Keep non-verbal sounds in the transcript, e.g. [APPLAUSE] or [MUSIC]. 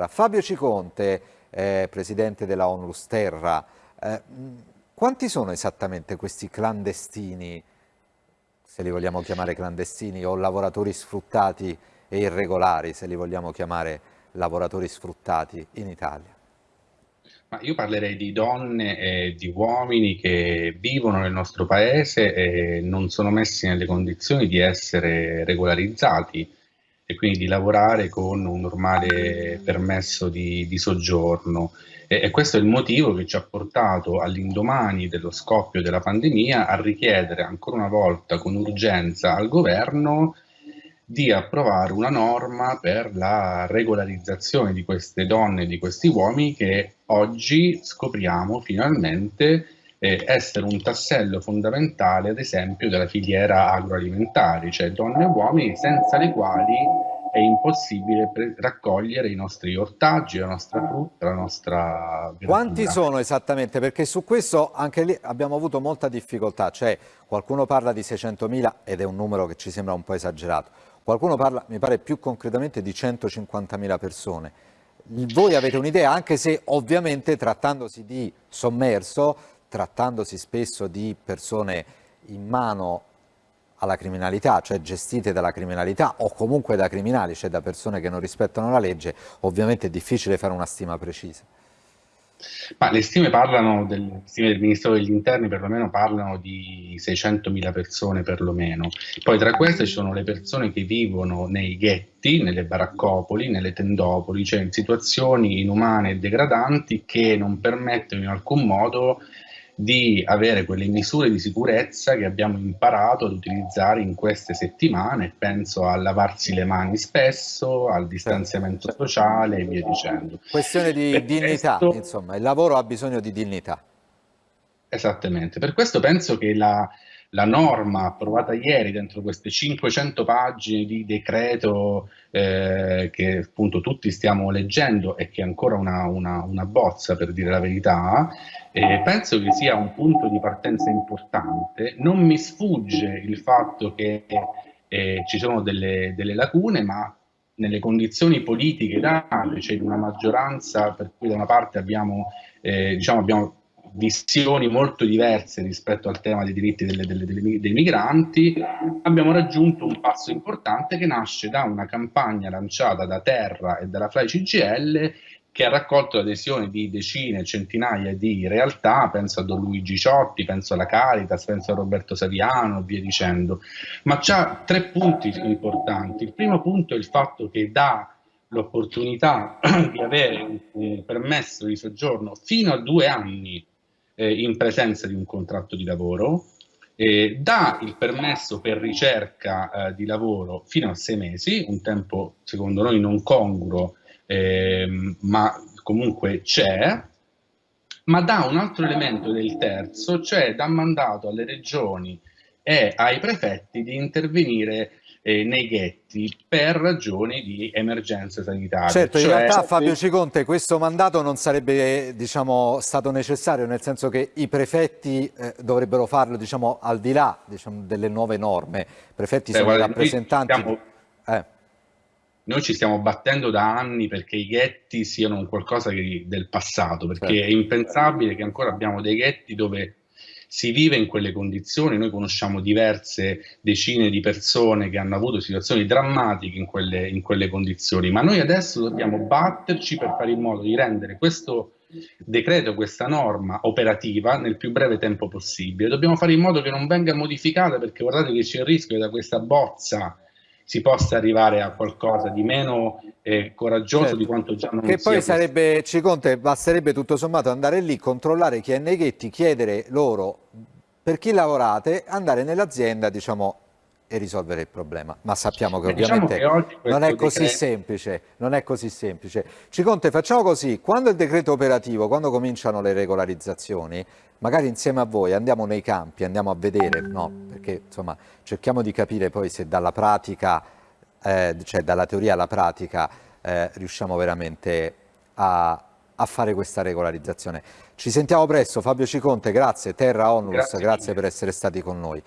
Terra. Fabio Ciconte, eh, presidente della Onlus Terra, eh, quanti sono esattamente questi clandestini, se li vogliamo chiamare clandestini, o lavoratori sfruttati e irregolari, se li vogliamo chiamare lavoratori sfruttati in Italia? Ma io parlerei di donne e di uomini che vivono nel nostro paese e non sono messi nelle condizioni di essere regolarizzati e quindi di lavorare con un normale permesso di, di soggiorno. E, e, questo è il motivo che ci ha portato all'indomani dello scoppio della pandemia a richiedere ancora una volta con urgenza al governo di approvare una norma per la regolarizzazione di queste donne e di questi uomini che oggi scopriamo finalmente eh, essere un tassello fondamentale, ad esempio, della filiera agroalimentare, cioè donne e uomini senza le quali è impossibile raccogliere i nostri ortaggi, la nostra frutta, la nostra verdura. Quanti sono esattamente? Perché su questo anche lì abbiamo avuto molta difficoltà, cioè qualcuno parla di 600.000 ed è un numero che ci sembra un po' esagerato, qualcuno parla, mi pare più concretamente, di 150.000 persone. Voi avete un'idea, anche se ovviamente trattandosi di sommerso, trattandosi spesso di persone in mano alla criminalità, cioè gestite dalla criminalità o comunque da criminali, cioè da persone che non rispettano la legge, ovviamente è difficile fare una stima precisa. Ma le stime parlano, del, stime del Ministero degli Interni perlomeno parlano di 600.000 persone perlomeno. Poi tra queste ci sono le persone che vivono nei ghetti, nelle baraccopoli, nelle tendopoli, cioè in situazioni inumane e degradanti che non permettono in alcun modo di avere quelle misure di sicurezza che abbiamo imparato ad utilizzare in queste settimane, penso a lavarsi le mani spesso, al distanziamento sociale e via dicendo. Questione di per dignità, questo... insomma, il lavoro ha bisogno di dignità. Esattamente, per questo penso che la, la norma approvata ieri dentro queste 500 pagine di decreto eh, che appunto tutti stiamo leggendo e che è ancora una, una, una bozza per dire la verità, eh, penso che sia un punto di partenza importante. Non mi sfugge il fatto che eh, ci sono delle, delle lacune, ma nelle condizioni politiche date, cioè di una maggioranza per cui da una parte abbiamo, eh, diciamo, abbiamo visioni molto diverse rispetto al tema dei diritti delle, delle, delle, dei migranti, abbiamo raggiunto un passo importante che nasce da una campagna lanciata da Terra e dalla Fly CGL che ha raccolto l'adesione di decine, centinaia di realtà, penso a Don Luigi Ciotti, penso alla Caritas, penso a Roberto Saviano, via dicendo, ma c'ha tre punti importanti. Il primo punto è il fatto che dà l'opportunità [CLEARS THROAT] di avere un permesso di soggiorno fino a due anni eh, in presenza di un contratto di lavoro, eh, dà il permesso per ricerca eh, di lavoro fino a sei mesi, un tempo secondo noi non congruo, ehm, ma comunque c'è, ma dà un altro elemento del terzo, cioè dà mandato alle regioni e ai prefetti di intervenire eh, nei ghetti per ragioni di emergenza sanitaria. Certo, cioè... in realtà Fabio Ciconte questo mandato non sarebbe diciamo, stato necessario, nel senso che i prefetti eh, dovrebbero farlo diciamo, al di là diciamo, delle nuove norme. I prefetti Beh, sono guarda, rappresentanti... Noi, eh. noi ci stiamo battendo da anni perché i ghetti siano un qualcosa che, del passato, perché certo. è impensabile che ancora abbiamo dei ghetti dove si vive in quelle condizioni, noi conosciamo diverse decine di persone che hanno avuto situazioni drammatiche in quelle, in quelle condizioni, ma noi adesso dobbiamo batterci per fare in modo di rendere questo decreto, questa norma operativa nel più breve tempo possibile. Dobbiamo fare in modo che non venga modificata perché guardate che c'è il rischio che da questa bozza si possa arrivare a qualcosa di meno eh, coraggioso certo. di quanto già non che sia. Che poi sarebbe, Ciconte, basterebbe tutto sommato andare lì, controllare chi è nei ghetti, chiedere loro per chi lavorate, andare nell'azienda, diciamo, e risolvere il problema. Ma sappiamo che diciamo ovviamente che non è così decreto... semplice, non è così semplice. Ciconte, facciamo così, quando il decreto operativo, quando cominciano le regolarizzazioni, magari insieme a voi andiamo nei campi, andiamo a vedere, no? perché insomma cerchiamo di capire poi se dalla pratica, eh, cioè dalla teoria alla pratica eh, riusciamo veramente a, a, fare questa regolarizzazione. Ci sentiamo presto, Fabio Ciconte, grazie, Terra Onlus, grazie, grazie per essere stati con noi.